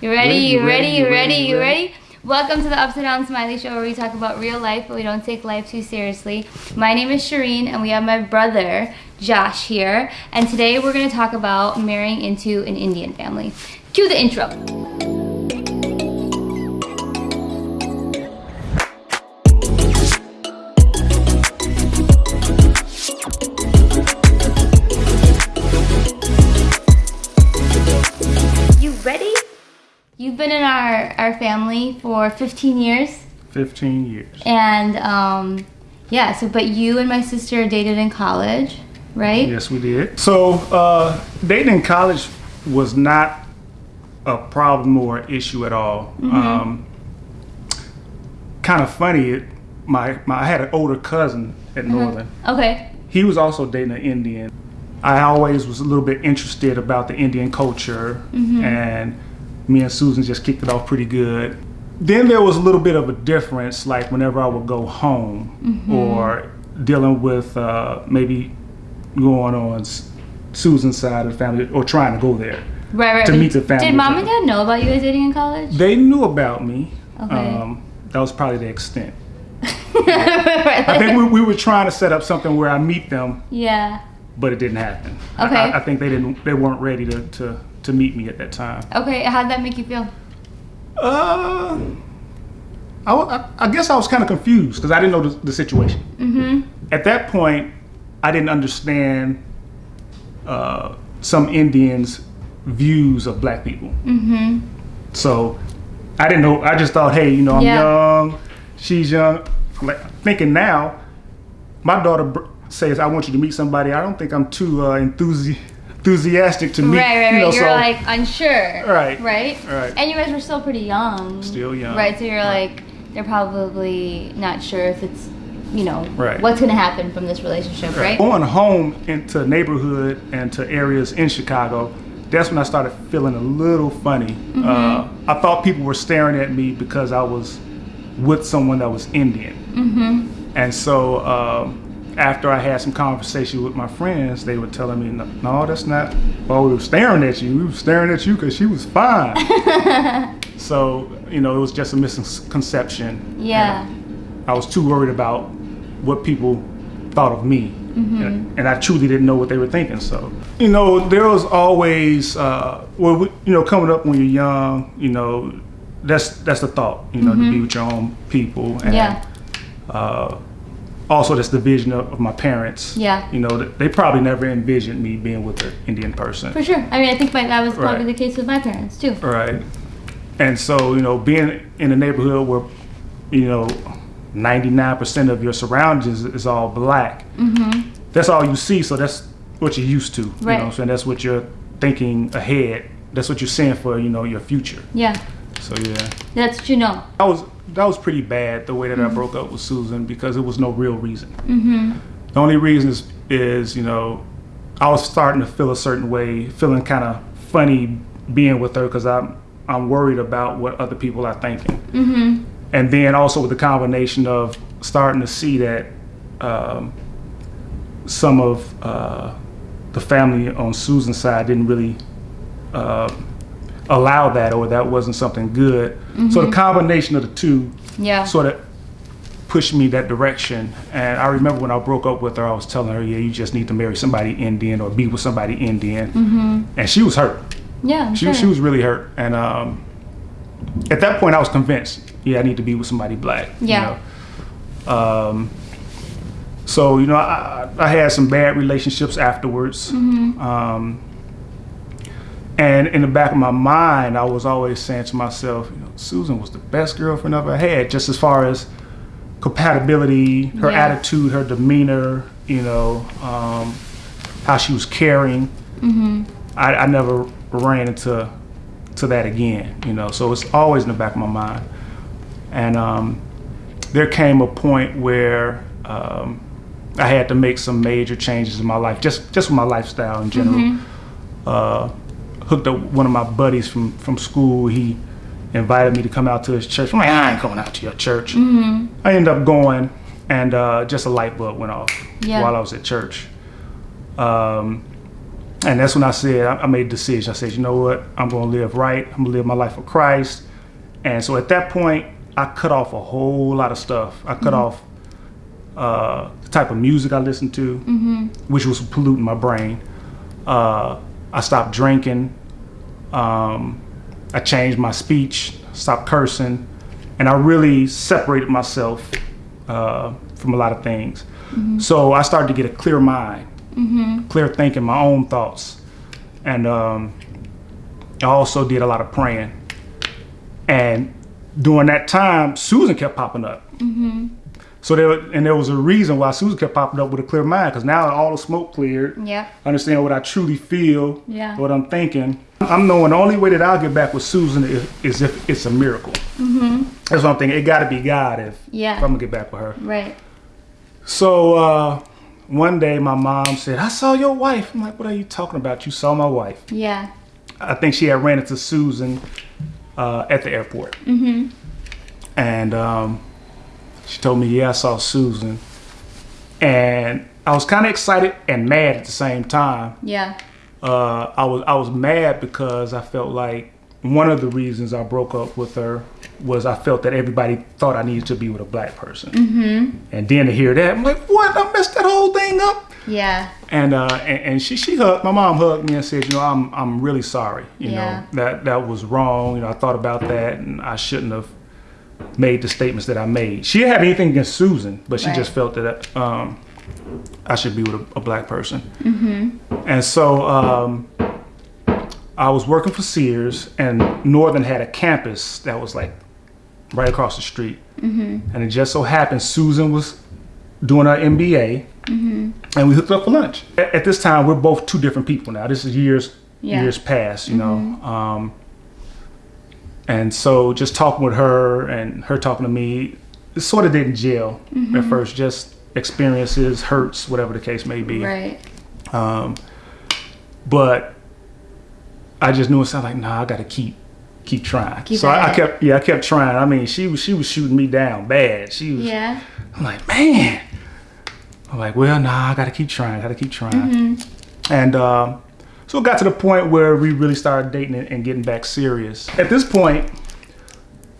You ready? You ready? You ready? You ready? Welcome to the Upside Down Smiley Show where we talk about real life but we don't take life too seriously. My name is Shireen and we have my brother Josh here and today we're going to talk about marrying into an Indian family. Cue the intro. Our, family for 15 years 15 years. and um, yeah, so but you and my sister dated in college, right? Yes, we did. So, uh, dating in college was not a problem or issue at all. Um, kind of funny. It, my, my I had an older cousin at Northern. Okay. He was also dating an Indian. I always was a little bit interested about the Indian culture, and me and Susan just kicked it off pretty good. Then there was a little bit of a difference, like whenever I would go home or dealing with uh, maybe going on Susan's side of the family or trying to go there. Right, right. To meet the family Did mom and dad know about you guys dating in college? They knew about me. Okay. Um, that was probably the extent. Right, I think we, we were trying to set up something where I meet them yeah. but it didn't happen. I- Okay. I, I think they didn't. They weren't ready to, to, to meet me at that time. Okay, how'd that make you feel? Uh, I, I, I guess I was kind of confused because I didn't know the, the situation. Mm-hmm. At that point, I didn't understand uh, some Indians' views of black people. Mm-hmm. So I didn't know. I just thought, hey, you know, I'm Yeah. young. She's young. Like thinking now, my daughter br- says, "I want you to meet somebody." I don't think I'm too uh, enthusi- enthusiastic to meet. Right, right, right. You know, You're so like unsure. Right. Right? Right. And you guys were still pretty young. Still young. Right, so you're Right. like, they're probably not sure if it's, you know, Right. what's going to happen from this relationship, right? going home into neighborhood and to areas in Chicago, that's when I started feeling a little funny. Mm-hmm. Uh, I thought people were staring at me because I was with someone that was Indian. Mm-hmm. And so um, after I had some conversation with my friends, they were telling me, "No, no that's not. Well, we were staring at you. We were staring at you because she was fine." so you know, it was just a misconception. Yeah. I was too worried about what people thought of me, Mm-hmm. and, and I truly didn't know what they were thinking. So, you know, there was always, uh, well, we- you know, coming up when you're young, you know, that's that's the thought, you know, to be with your own people, and Mm-hmm. Yeah. uh, also that's the vision of, of my parents. Yeah. you know, they probably never envisioned me being with an Indian person. For sure. I mean, I think my, that was probably Right. the case with my parents, too. Right. And so, you know, being in a neighborhood where, you know, 99% of your surroundings is all black, Mm-hmm. that's all you see. So that's what you're used to. You Right. know, so that's what you're thinking ahead. That's what you're saying for, you know, your future. Yeah. So, yeah. That's what you know. That was, that was pretty bad the way that I broke up with Susan because it was no real reason. Mm-hmm. The only reason is, is, you know, I was starting to feel a certain way, feeling kind of funny being with her because I'm, I'm worried about what other people are thinking. Mm-hmm. And then also with the combination of starting to see that um, some of uh, the family on Susan's side didn't really uh, allow that or that wasn't something good. So the combination of the two Yeah. sort of pushed me that direction. And I remember when I broke up with her, I was telling her, "Yeah, you just need to marry somebody Indian or be with somebody Indian." Mm-hmm. And she was hurt. Yeah. She sure. she was really hurt. And um, at that point, I was convinced, yeah, I need to be with somebody black. you Yeah. know. Um, so you know, I, I I had some bad relationships afterwards. Mm-hmm. Um, and in the back of my mind, I was always saying to myself, you know, Susan was the best girlfriend I've ever had, just as far as compatibility, her Yeah. attitude, her demeanor, you know, um, how she was caring. Mm-hmm. I, I never ran into to that again, you know. So it's always in the back of my mind. And um, there came a point where um, I had to make some major changes in my life, just just with my lifestyle in general. Uh, hooked up one of my buddies from from school. He invited me to come out to his church. I'm like, I ain't going out to your church. I ended up going, and uh, just a light bulb went off Yeah. while I was at church. Um, And that's when I said, I, I made a decision. I said, you know what? I'm going to live right. I'm going to live my life for Christ. And so at that point, I cut off a whole lot of stuff. I cut off uh, the type of music I listened to, which was polluting my brain. Uh, I stopped drinking. Um, I changed my speech, stopped cursing, and I really separated myself uh, from a lot of things. So I started to get a clear mind, clear thinking, my own thoughts, and um, I also did a lot of praying. And during that time, Susan kept popping up. So there, and there was a reason why Susan kept popping up with a clear mind, because now all the smoke cleared. Yep. I understand what I truly feel, Yeah. what I'm thinking. I'm knowing the only way that I'll get back with Susan is, is if it's a miracle. Mm-hmm. That's what I'm thinking. It got to be God if, Yeah. if I'm gonna get back with her. Right. So uh, one day my mom said, "I saw your wife." I'm like, "What are you talking about? You saw my wife?" Yeah. I think she had ran into Susan uh, at the airport. Mm-hmm. And um, she told me, yeah, I saw Susan. And I was kind of excited and mad at the same time. Yeah. Uh, I was I was mad because I felt like one of the reasons I broke up with her was I felt that everybody thought I needed to be with a black person. Mm-hmm. And then to hear that, I'm like, what? I messed that whole thing up. Yeah. And uh, and, and she she hugged my mom hugged me and said, you know, I'm I'm really sorry. You Yeah. know that that was wrong. You know, I thought about that and I shouldn't have made the statements that I made. She didn't have anything against Susan, but she Right. just felt that um, I should be with a, a black person. Mm-hmm. And so um, I was working for Sears, and Northern had a campus that was like right across the street. Mm-hmm. And it just so happened Susan was doing her MBA, and we hooked up for lunch. At, at this time, we're both two different people now. This is years Yeah. years past, you know. Um, and so just talking with her and her talking to me, it sort of didn't gel at first. Just experiences, hurts, whatever the case may be. Right. Um, but I just knew it sounded like, nah, I got to keep keep trying. Keep so I, I kept, yeah, I kept trying. I mean, she was she was shooting me down bad. She was. Yeah. I'm like, man. I'm like, well, nah, I got to keep trying. I Got to keep trying. And um, so it got to the point where we really started dating and, getting back serious. At this point,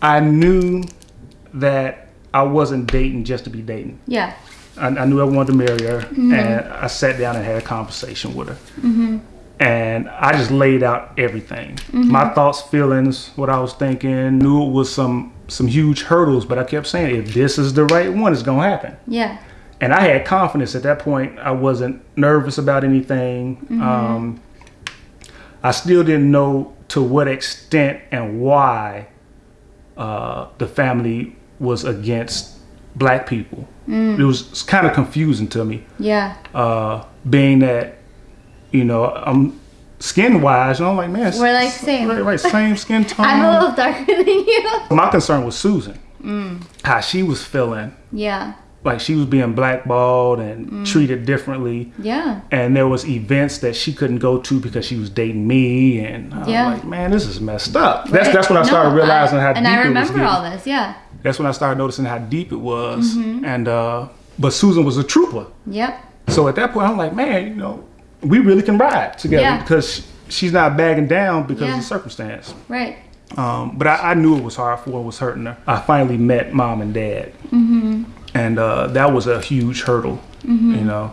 I knew that I wasn't dating just to be dating. Yeah. I, I knew I wanted to marry her, and I sat down and had a conversation with her. Mm-hmm. And I just laid out everything, my thoughts, feelings, what I was thinking. Knew it was some some huge hurdles, but I kept saying, if this is the right one, it's gonna happen. Yeah. And I had confidence at that point. I wasn't nervous about anything. Um, I still didn't know to what extent and why uh, the family was against black people. It was kind of confusing to me, Yeah. uh, being that, you know, I'm skin wise, and I'm like, man, We're like same. right, right, same skin tone. I'm a little darker than you. My concern was Susan, how she was feeling, Yeah. Like she was being blackballed and treated differently. Yeah. and there was events that she couldn't go to because she was dating me and I was Yeah. like man this is messed up that's Right. that's when I started No, realizing how and deep I it was And I remember all this. Yeah. that's when I started noticing how deep it was Mm-hmm. and uh but Susan was a trooper Yep. so at that point I'm like man you know we really can ride together Yeah. because she's not bagging down because Yeah. of the circumstance Right. um, but I, I knew it was hard for what was hurting her. I finally met mom and dad, Mm-hmm. And uh, that was a huge hurdle, you know,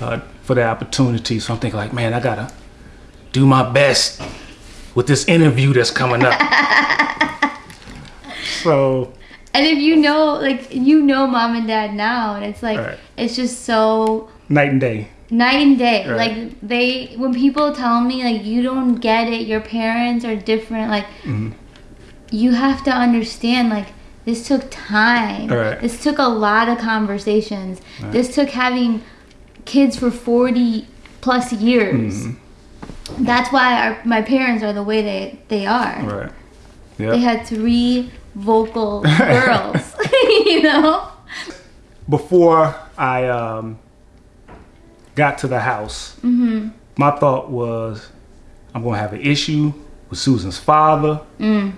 uh, for the opportunity. So I'm thinking like, man, I gotta do my best with this interview that's coming up. so And if you know, like, you know mom and dad now, and it's like, Right. it's just so night and day. night and day. Right. Like, they, when people tell me, like, you don't get it, your parents are different, like, Mm-hmm. you have to understand, like, this took time. Right. This took a lot of conversations. This took having kids for 40 plus years. Mm-hmm. That's why our, my parents are the way they, they are. Right. They had three vocal girls, you know? Before I um, got to the house, Mm-hmm. my thought was, I'm gonna have an issue with Susan's father Mm.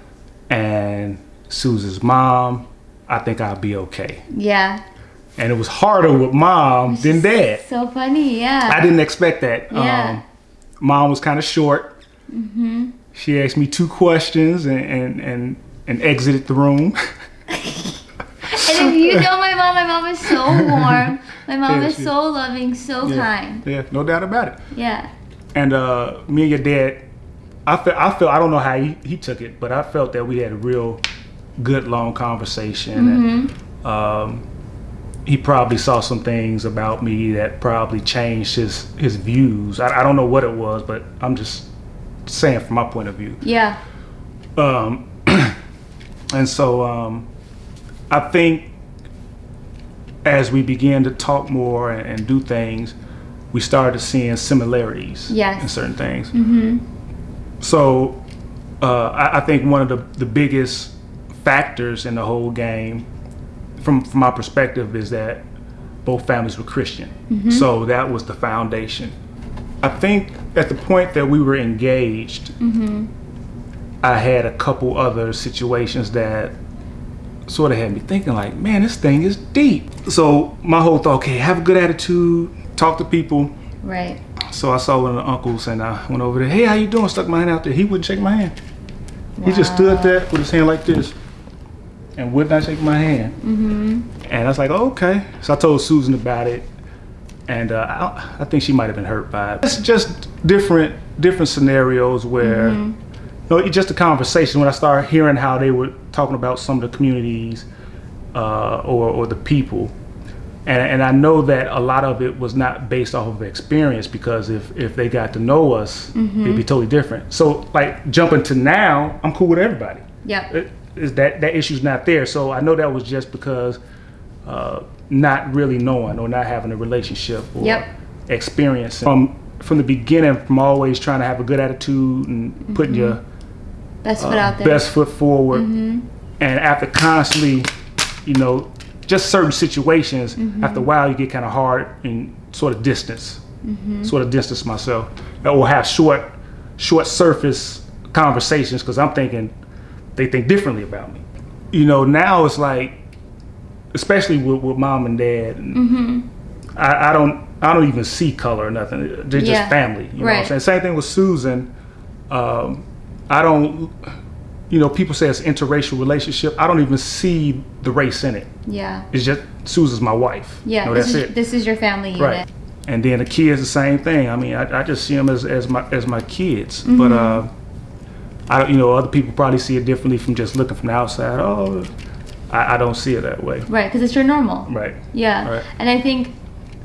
and Susan's mom. I think I'll be okay. Yeah. And it was harder with mom than dad. So funny, yeah. I didn't expect that. Yeah. Um, mom was kind of short. Mm-hmm. She asked me two questions and and and, and exited the room. And if you know my mom, my mom is so warm. My mom Yeah, is she- so loving, so yeah, kind. yeah, no doubt about it. Yeah. And uh, me and your dad, I felt, I felt, I don't know how he, he took it, but I felt that we had a real good long conversation. And, um, he probably saw some things about me that probably changed his his views. I, I don't know what it was, but I'm just saying from my point of view. Yeah. Um, and so um, I think as we began to talk more and, and do things, we started seeing similarities Yes. in certain things. So uh, I, I think one of the, the biggest factors in the whole game, from, from my perspective, is that both families were Christian. Mm-hmm. So that was the foundation. I think at the point that we were engaged, mm-hmm. I had a couple other situations that sort of had me thinking like, man, this thing is deep. So my whole thought, okay, have a good attitude, talk to people. Right. So I saw one of the uncles and I went over there, hey, how you doing? Stuck my hand out there. He wouldn't shake my hand. He just stood there with his hand like this and would not shake my hand. Mm-hmm. And I was like, oh, okay. So I told Susan about it. And uh, I, I think she might have been hurt by it. It's just different different scenarios where no, it's just a conversation. When I started hearing how they were talking about some of the communities uh, or, or the people, and, and I know that a lot of it was not based off of experience because if, if they got to know us, it'd be totally different. So, like jumping to now, I'm cool with everybody. Yep. Is that that issue's not there? So I know that was just because uh, not really knowing or not having a relationship or Yep. experience from from the beginning. From always trying to have a good attitude and putting mm-hmm. your Best foot uh, out there. best foot forward. Mm-hmm. And after constantly, you know, just certain situations, mm-hmm. after a while you get kind of hard and sort of distance, sort of distance myself, or have short, short surface conversations because I'm thinking they think differently about me. You know, now it's like, especially with, with mom and dad, and I, I don't, I don't even see color or nothing. They're Yeah. just family. You know what I'm Right. saying? Same thing with Susan. Um, I don't, you know, people say it's interracial relationship. I don't even see the race in it. Yeah. It's just Susan's my wife. Yeah. You know, this that's is it. this is your family unit. Right. And then the kids, the same thing. I mean, I, I just see them as, as my as my kids. Mm-hmm. But uh, I don't- you know, other people probably see it differently from just looking from the outside. Oh, I, I don't see it that way. Right, because it's your normal. Right. Yeah. Right. And I think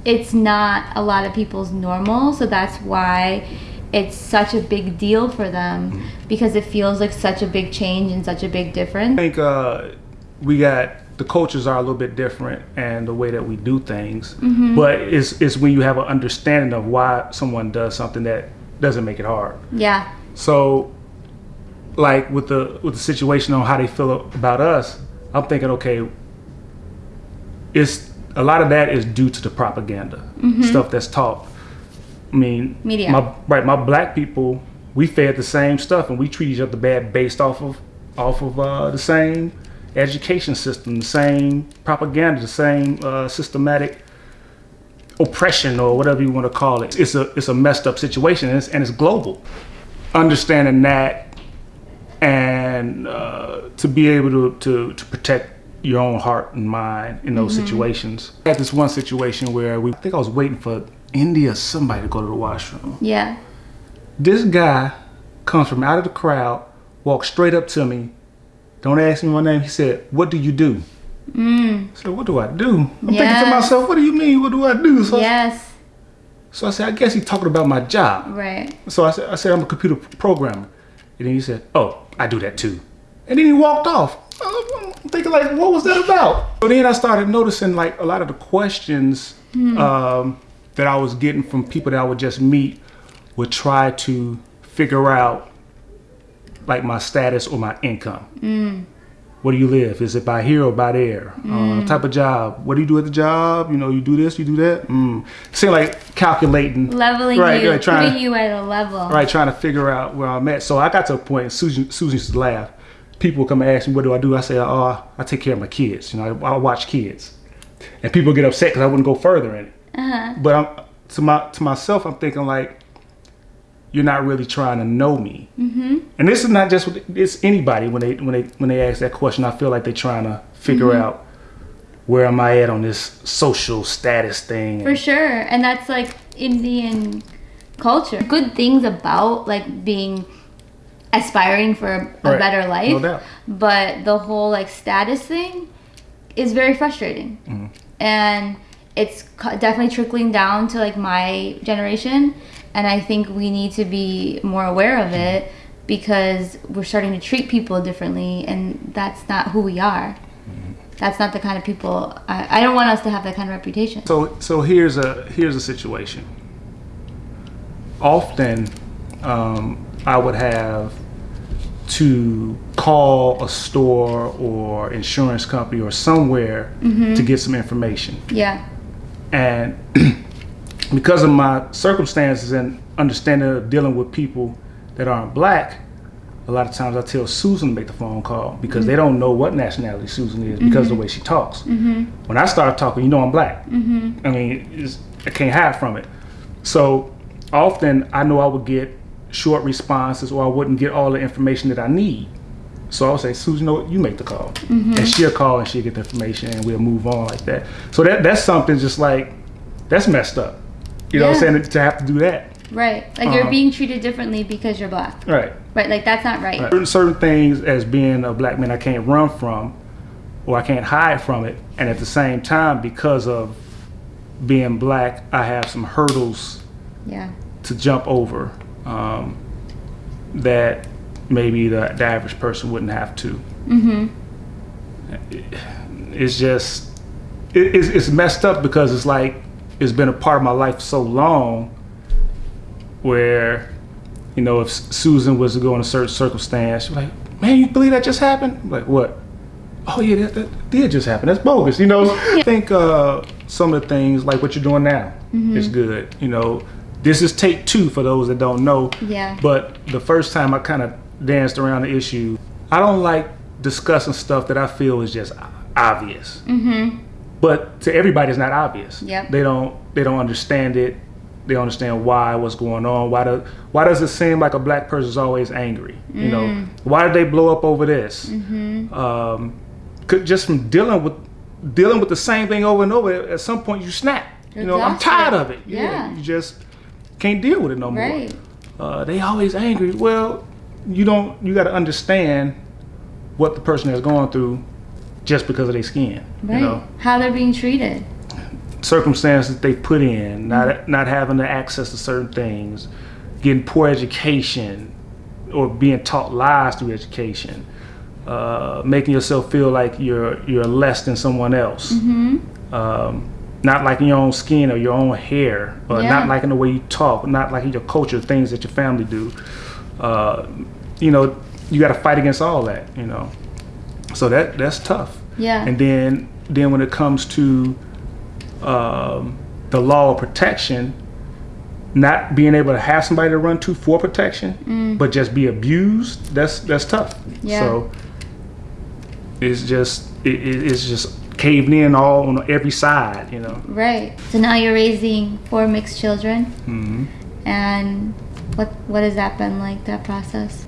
it's not a lot of people's normal, so that's why it's such a big deal for them Mm-hmm. because it feels like such a big change and such a big difference. I think uh, we got the cultures are a little bit different and the way that we do things. But it's it's when you have an understanding of why someone does something that doesn't make it hard. Yeah. So, like with the with the situation on how they feel about us, I'm thinking, okay, it's a lot of that is due to the propaganda stuff that's taught. I mean, Media. My right, my black people, we fed the same stuff, and we treat each other bad based off of off of uh, the same education system, the same propaganda, the same uh, systematic oppression or whatever you want to call it. It's a it's a messed up situation, and it's, and it's global. Understanding that, and uh, to be able to, to to protect your own heart and mind in those situations. I had this one situation where we I think I was waiting for India or somebody to go to the washroom. Yeah. This guy comes from out of the crowd, walks straight up to me. Don't ask me my name. He said, "What do you do?" Mm. I said, "What do I do?" I'm thinking to myself, "What do you mean? What do I do?" So, I, Yes. so I said, "I guess he's talking about my job." Right. So I said, "I said I'm a computer programmer," and then he said, "Oh, I do that too," and then he walked off. I'm thinking like, what was that about? So then I started noticing like a lot of the questions um, that I was getting from people that I would just meet would try to figure out like my status or my income. Where do you live? Is it by here or by there? Uh, type of job. What do you do at the job? You know, you do this, you do that. Mm. Seem like calculating, Leveling Right, you, right, trying putting to- you at a level. right? Trying to figure out where I'm at. So I got to a point. Susan, Susan used to laugh. People would come and ask me, "What do I do?" I say, "Oh, I take care of my kids. You know, I, I watch kids." And people get upset because I wouldn't go further in it. Uh-huh. But I'm to my to myself, I'm thinking like, you're not really trying to know me. Mm-hmm. And this is not just with- it's anybody when they when they when they ask that question. I feel like they're trying to figure Mm-hmm. out where am I at on this social status thing. For sure. And that's like Indian culture. Good things about like being aspiring for a Right. better life. No. But the whole like status thing is very frustrating. Mm-hmm. And it's definitely trickling down to like my generation. And I think we need to be more aware of it because we're starting to treat people differently and that's not who we are. Mm-hmm. That's not the kind of people I, I don't want us to have that kind of reputation. So so here's a here's a situation. Often, um, I would have to call a store or insurance company or somewhere Mm-hmm. to get some information, Yeah. and because of my circumstances and understanding of dealing with people that aren't black, a lot of times I tell Susan to make the phone call because they mm-hmm. don't know what nationality Susan is because of the mm-hmm. way she talks. Mm-hmm. When I start talking, you know I'm black. I mean, I can't hide from it. So often I know I would get short responses or I wouldn't get all the information that I need. So I'll say, Susan, you know what? You make the call. And she'll call and she'll get the information and we'll move on like that. So that that's something just like, that's messed up. You know what I'm saying? To have to do that. Right. Like you're Uh-huh. being treated differently because you're black. Right. Right. Like that's not right. Certain, certain things as being a black man I can't run from or I can't hide from it. And at the same time, because of being black, I have some hurdles Yeah. to jump over um, that maybe the, the average person wouldn't have to. Mm-hmm. It's just, it, it's, it's messed up because it's like, it's been a part of my life so long where, you know, if Susan was to go in a certain circumstance, she's like, man, you believe that just happened? I'm like, what? Oh yeah, that, that did just happen. That's bogus, you know. I think uh, some of the things like what you're doing now is good. You know, this is take two for those that don't know. Yeah. But the first time I kind of danced around the issue, I don't like discussing stuff that I feel is just obvious. Mm-hmm. But to everybody, it's not obvious. Yep. They don't. They don't understand it. They don't understand why, what's going on. Why do, Why does it seem like a black person's always angry? You know, Mm. why did they blow up over this? Mm-hmm. Um, could, just from dealing with dealing with the same thing over and over. At some point, you snap. You know, I'm tired of it. Yeah. You just can't deal with it no more. Right. Uh, they always angry. Well, you don't. You got to understand what the person has gone through just because of their skin. Right. You know, How they're being treated. circumstances that they put in, not not having the access to certain things, getting poor education, or being taught lies through education, uh, making yourself feel like you're you're less than someone else. Mm-hmm. Um, not liking your own skin or your own hair, or Yeah. not liking the way you talk, not liking your culture, things that your family do. Uh, you know, you got to fight against all that. You know, so that that's tough. Yeah. And then then when it comes to um, the law of protection, not being able to have somebody to run to for protection, but just be abused, that's that's tough. Yeah. So it's just it, it- it's just caved in all on every side, you know. Right. So now you're raising four mixed children, hmm and what what has that been like? That process?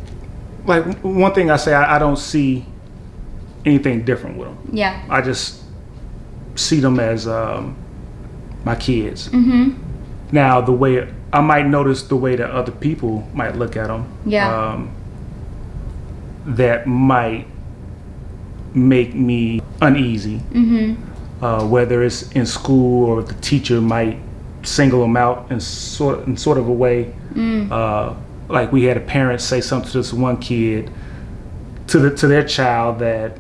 Like one thing I say, I, I don't see anything different with them. Yeah. I just see them as um, my kids. Mm-hmm. Now, the way I might notice the way that other people might look at them, Yeah. um, that might make me uneasy. Mm-hmm. Uh, whether it's in school or the teacher might single them out in sort in sort of a way. Mm. Uh, like we had a parent say something to this one kid, to the to their child that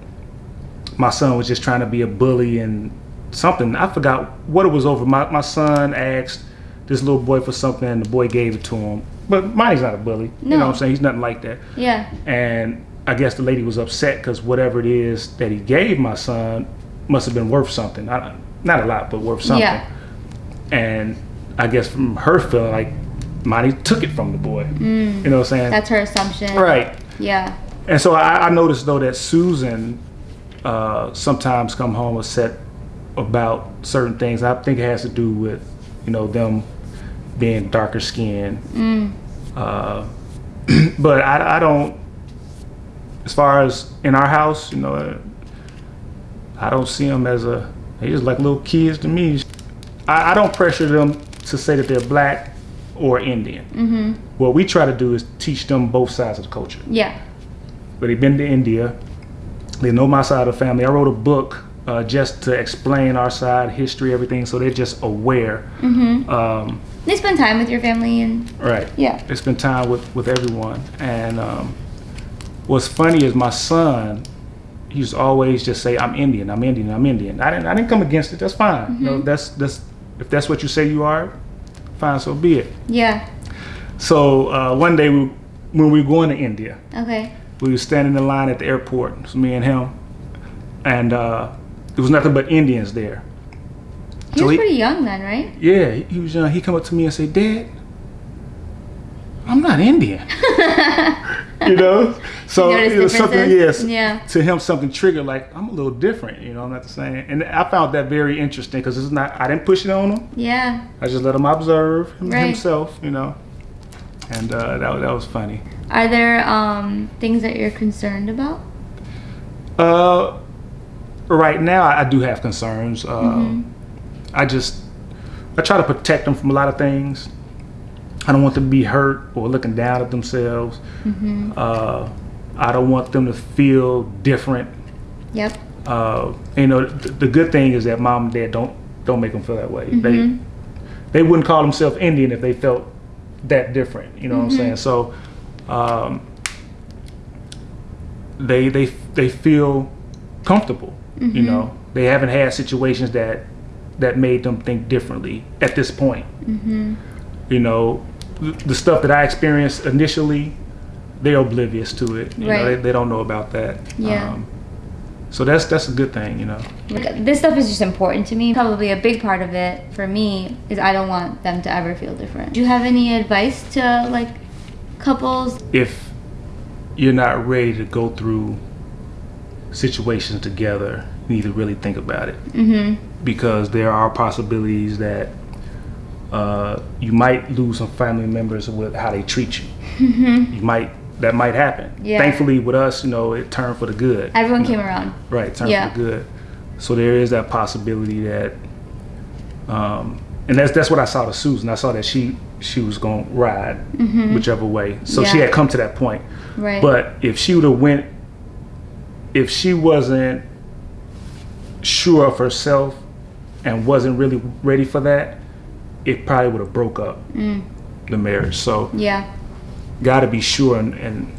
my son was just trying to be a bully and something. I forgot what it was over. My my son asked this little boy for something and the boy gave it to him. But mine's not a bully. No. You know what I'm saying? He's nothing like that. Yeah. And I guess the lady was upset because whatever it is that he gave my son must have been worth something. I, not a lot, but worth something. Yeah. And I guess from her feeling like Monty took it from the boy. You know what I'm saying? Mm. That's her assumption. right. Yeah. And so I, I noticed though that Susan uh, sometimes come home upset about certain things. I think it has to do with you know them being darker skinned. Mm. Uh, but I, I don't. As far as in our house, you know, I don't see them as a. They just like little kids to me. I, I don't pressure them to say that they're black or Indian. Mm-hmm. What we try to do is teach them both sides of the culture. Yeah. But they've been to India. They know my side of the family. I wrote a book uh, just to explain our side, history, everything, so they're just aware. Mm-hmm. Um, They spend time with your family and right. yeah. They spend time with, with everyone. And um, what's funny is my son, he used always just say, I'm Indian, I'm Indian, I'm Indian. I didn't, I didn't come against it. That's fine. You know, that's, that's, if that's what you say you are, fine, so be it. Yeah. So uh, one day we, when we were going to India, Okay. We were standing in line at the airport, it was me and him, and uh, there was nothing but Indians there. He So was he- pretty young then, right? Yeah, he, he was young. He come up to me and say, "Dad, I'm not Indian." you know, so was something. Yes. Yeah. To him, something triggered like I'm a little different. You know, I'm not the same. And I found that very interesting because it's not. I didn't push it on him. Yeah. I just let him observe him, Right. himself. You know, and uh, that that was funny. Are there um, things that you're concerned about? Uh, right now, I, I do have concerns. Uh, Mm-hmm. I just I try to protect them from a lot of things. I don't want them to be hurt or looking down at themselves. Mm-hmm. Uh, I don't want them to feel different. Yep. Uh, you know, th- the good thing is that mom and dad don't don't make them feel that way. Mhm. They they wouldn't call themselves Indian if they felt that different. You know what I'm saying? So um, they they they feel comfortable. You know, they haven't had situations that that made them think differently at this point. Mm-hmm. You know, th- the stuff that I experienced initially, they're oblivious to it. You know, Right. they, they don't know about that. Yeah. Um, so that's that's a good thing. You know. This stuff is just important to me. Probably a big part of it for me is I don't want them to ever feel different. Do you have any advice to like couples? if you're not ready to go through situations together, you need to really think about it Mm-hmm. because there are possibilities that uh, you might lose some family members with how they treat you. Mm-hmm. You might that might happen. Yeah. Thankfully, with us, you know, it turned for the good. Everyone came around. Right, turned Yeah. for the good. So there is that possibility that, um, and that's that's what I saw to Susan. I saw that she she was gonna ride whichever way. So she Mm-hmm. Had come to that point. Right. But if she would have went, if she wasn't sure of herself and wasn't really ready for that, it probably would have broke up Mm. the marriage. So Yeah. Got to be sure and and,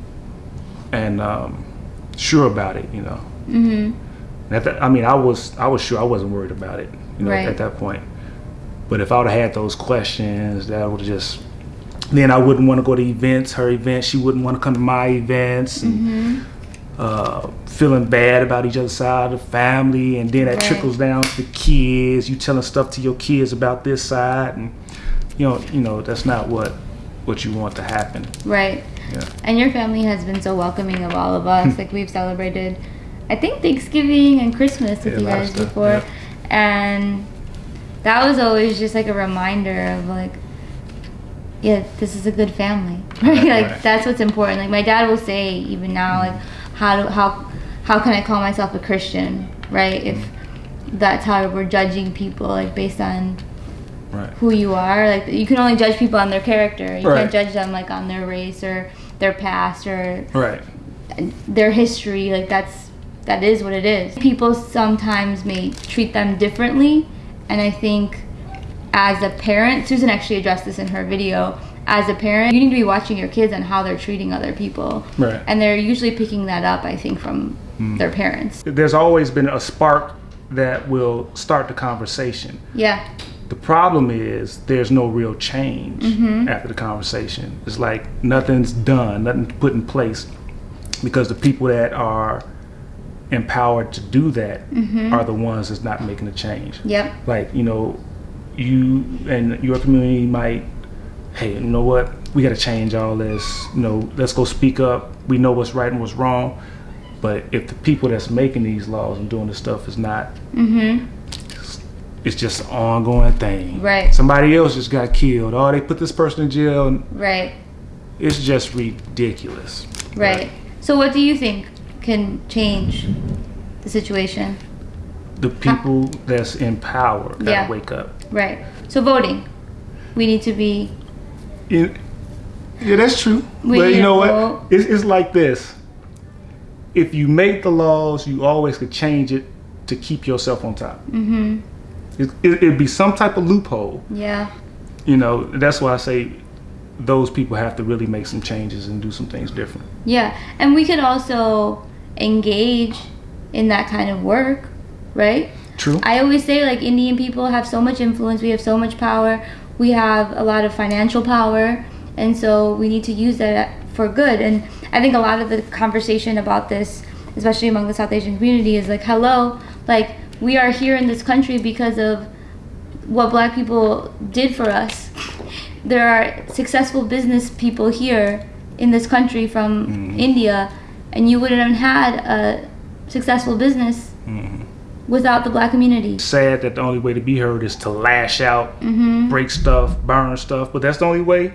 and um, sure about it. You know. Mm-hmm. At that, I mean, I was I was sure I wasn't worried about it. You know, Right. at that point. But if I would have had those questions, that would just. Then I wouldn't want to go to events, her events. She wouldn't want to come to my events. And, Mm-hmm. uh, feeling bad about each other's side of the family, and then that Right. trickles down to the kids. You telling stuff to your kids about this side, and you know, you know that's not what what you want to happen. Right. Yeah. And your family has been so welcoming of all of us. like we've celebrated, I think Thanksgiving and Christmas with Yeah, you a lot of guys stuff, before, and that was always just like a reminder of like, yeah, this is a good family. Right? Right, like right. that's what's important. Like my dad will say even now, mm-hmm. like how do how how can I call myself a Christian? Right? If mm-hmm. that's how we're judging people, like based on Right. who you are. Like you can only judge people on their character. You Right. can't judge them like on their race or their past or Right. their history. Like that's that is what it is. People sometimes may treat them differently, and I think as a parent, Susan actually addressed this in her video. As a parent, you need to be watching your kids and how they're treating other people. Right. And they're usually picking that up, I think, from Mm. their parents. There's always been a spark that will start the conversation. Yeah. The problem is there's no real change Mm-hmm. after the conversation. It's like nothing's done, nothing's put in place because the people that are empowered to do that Mm-hmm. are the ones that's not making a change. Yep. Like, you know, you and your community might, hey, you know what? We got to change all this. You know, let's go speak up. We know what's right and what's wrong. But if the people that's making these laws and doing this stuff is not Mm-hmm. It's just an ongoing thing. Right. Somebody else just got killed. Oh, they put this person in jail, Right. it's just ridiculous. Right. So what do you think can change the situation? The people that's in power gotta Yeah. wake up. Right. So voting. We need to be Yeah, yeah, that's true. We but you know what? It's, it's like this. If you make the laws, you always could change it to keep yourself on top. mhm. It, it, it'd be some type of loophole. Yeah. You know, that's why I say those people have to really make some changes and do some things different. Yeah. And we could also engage in that kind of work, right? True. I always say like Indian people have so much influence, we have so much power, we have a lot of financial power, and so we need to use that for good. And I think a lot of the conversation about this, especially among the South Asian community, is like, hello, like we are here in this country because of what black people did for us. There are successful business people here in this country from India, and you wouldn't have had a successful business without the black community. Sad that the only way to be heard is to lash out, hmm break stuff, burn stuff, but that's the only way.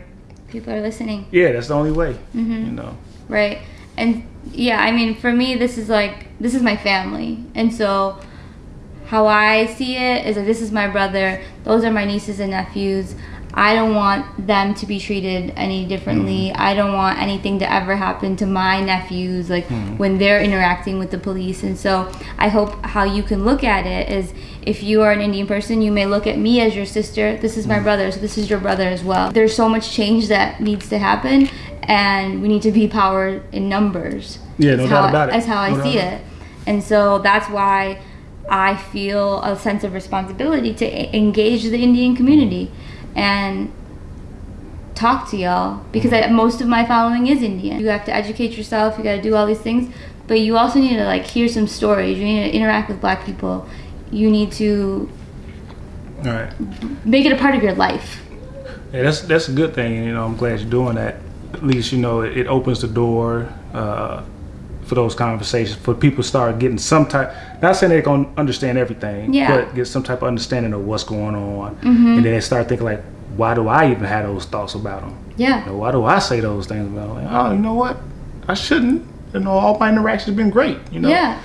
People are listening, Yeah, that's the only way. Mhm. You know. right? And yeah, I mean, for me, this is like this is my family, and so how I see it is that this is my brother. Those are my nieces and nephews. I don't want them to be treated any differently. Mm. I don't want anything to ever happen to my nephews, like hmm. when they're interacting with the police. And so I hope how you can look at it is if you are an Indian person, you may look at me as your sister. This is my hmm. brother, so this is your brother as well. There's so much change that needs to happen, and we need to be power in numbers. Yeah, no doubt how- about it. That's how I No doubt see it. And so that's why I feel a sense of responsibility to engage the Indian community and talk to y'all because I, most of my following is Indian. You have to educate yourself, you got to do all these things, but you also need to like hear some stories. You need to interact with black people. You need to All right. make it a part of your life. Yeah, that's that's a good thing. You know, I'm glad you're doing that. At least you know it, it opens the door uh, for those conversations. For people to start getting some type. Not saying they're gonna understand everything, Yeah. but get some type of understanding of what's going on, mm-hmm. and then they start thinking like, why do I even have those thoughts about them? Yeah. You know, why do I say those things about? Like, oh, you know what? I shouldn't. You know, all my interactions have been great. You know. Yeah.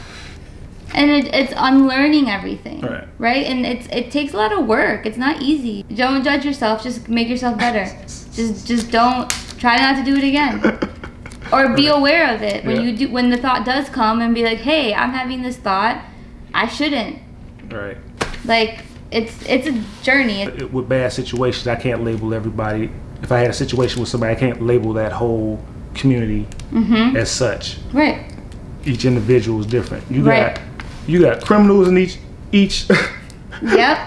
And it, it's unlearning everything, Right. And it's it takes a lot of work. It's not easy. Don't judge yourself. Just make yourself better. just just don't try not to do it again, or be aware of it when Yeah. you do when the thought does come and be like, hey, I'm having this thought. I shouldn't. Right. Like it's it's a journey. With bad situations, I can't label everybody. If I had a situation with somebody, I can't label that whole community Mm-hmm. as such. Right. each individual is different. You Right. got you got criminals in each each Yep.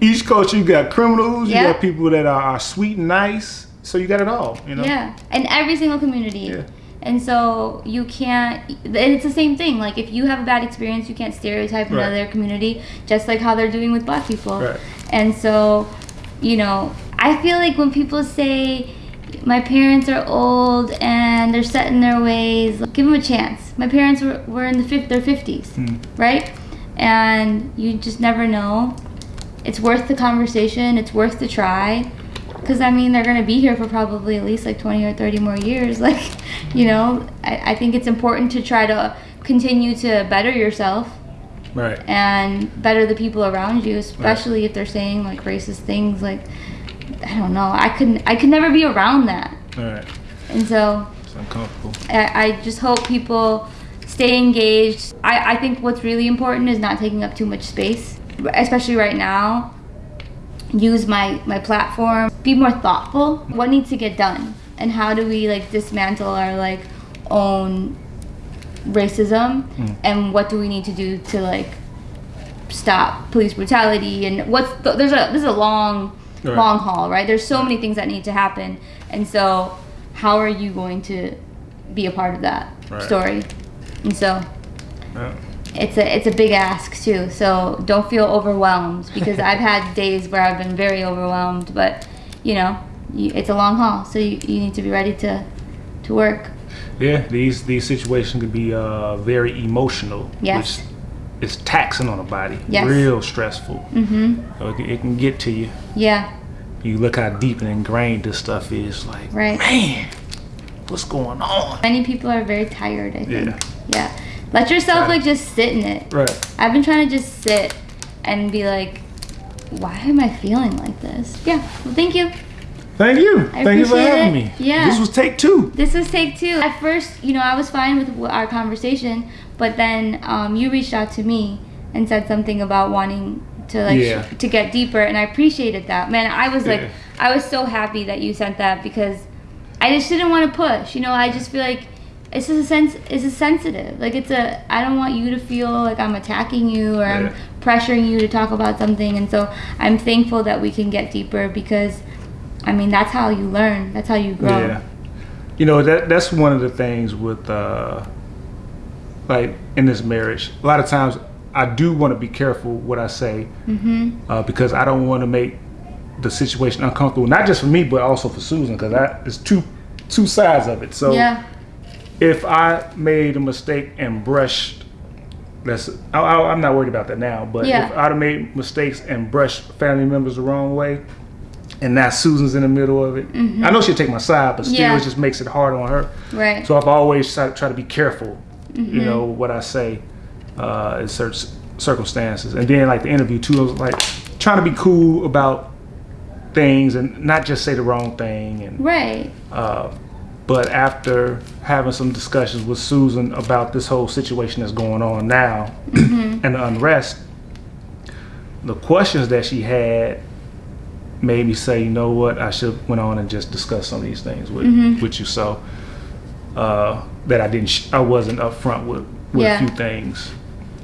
each culture. You got criminals. Yeah. You got people that are, are sweet and nice. So you got it all. You know. Yeah, and every single community. Yeah. And so you can't, and it's the same thing. Like if you have a bad experience, you can't stereotype Right. another community, just like how they're doing with black people. Right. And so, you know, I feel like when people say my parents are old and they're set in their ways, give them a chance. My parents were, were in the fif- their fifties, Hmm. right? And you just never know. It's worth the conversation. It's worth the try. Because, I mean, they're going to be here for probably at least like 20 or 30 more years. Like, you know, I, I think it's important to try to continue to better yourself Right. and better the people around you, especially if they're saying like racist things. Like, I don't know. I couldn't, I could never be around that. All right. And so It's uncomfortable. I, I just hope people stay engaged. I, I think what's really important is not taking up too much space, especially right now. Use my, my platform. Be more thoughtful. What needs to get done? And how do we like dismantle our like own racism? Mm. And what do we need to do to like stop police brutality? And what's the, there's a this is a long Right. long haul, right? There's so many things that need to happen. And so how are you going to be a part of that Right. story? And so Yeah. It's a it's a big ask too. So don't feel overwhelmed because I've had days where I've been very overwhelmed, but you know, you, it's a long haul, so you, you need to be ready to to work. Yeah. These these situations can be uh, very emotional. Yes. Which is taxing on the body. Yes. Real stressful. Mhm. So it, can- it can get to you. Yeah. You look how deep and ingrained this stuff is. Like, Right. man, what's going on? Many people are very tired, I think. Yeah. Yeah. Let yourself Right. like just sit in it. Right. I've been trying to just sit and be like, why am I feeling like this? Yeah. Well, thank you. Thank you. I Thank you for having it. me. Yeah. This was take two. This was take two. At first, you know, I was fine with our conversation, but then um, you reached out to me and said something about wanting to like Yeah. to get deeper, and I appreciated that. Man, I was like, Yeah. I was so happy that you sent that because I just didn't want to push. You know, I just feel like it's just a sense. It's a sensitive. Like it's a. I don't want you to feel like I'm attacking you or I'm pressuring you to talk about something, and so I'm thankful that we can get deeper because. I mean, that's how you learn. That's how you grow. Yeah. You know, that that's one of the things with uh like in this marriage. A lot of times I do want to be careful what I say Mm-hmm. uh, because I don't want to make the situation uncomfortable, not just for me but also for Susan because it's two two sides of it. So Yeah. If I made a mistake and brushed, that's I, I'm not worried about that now. But Yeah. if I'd have made mistakes and brushed family members the wrong way, and now Susan's in the middle of it, I know she'll take my side, but still, Mm-hmm. Yeah. it just makes it hard on her. Right. So I've always tried to try to be careful, Mm-hmm. you know, what I say uh, in certain circumstances. And then like the interview too, I was like trying to be cool about things and not just say the wrong thing and right. uh, but after having some discussions with Susan about this whole situation that's going on now Mm-hmm. and the unrest, the questions that she had made me say, you know what, I should went on and just discuss some of these things with Mm-hmm. with you. So uh, that I didn't, sh- I wasn't upfront with with Yeah. a few things.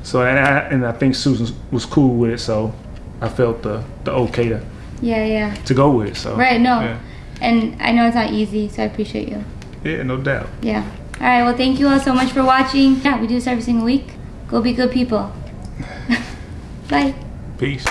So and I and I think Susan was cool with it. So I felt the the okay to Yeah, yeah. to go with. So Right, no. yeah, And I know it's not easy, so I appreciate you. yeah no doubt. Yeah. All right. Well, thank you all so much for watching. Yeah, we do this every single week. Go be good people. Bye. Peace.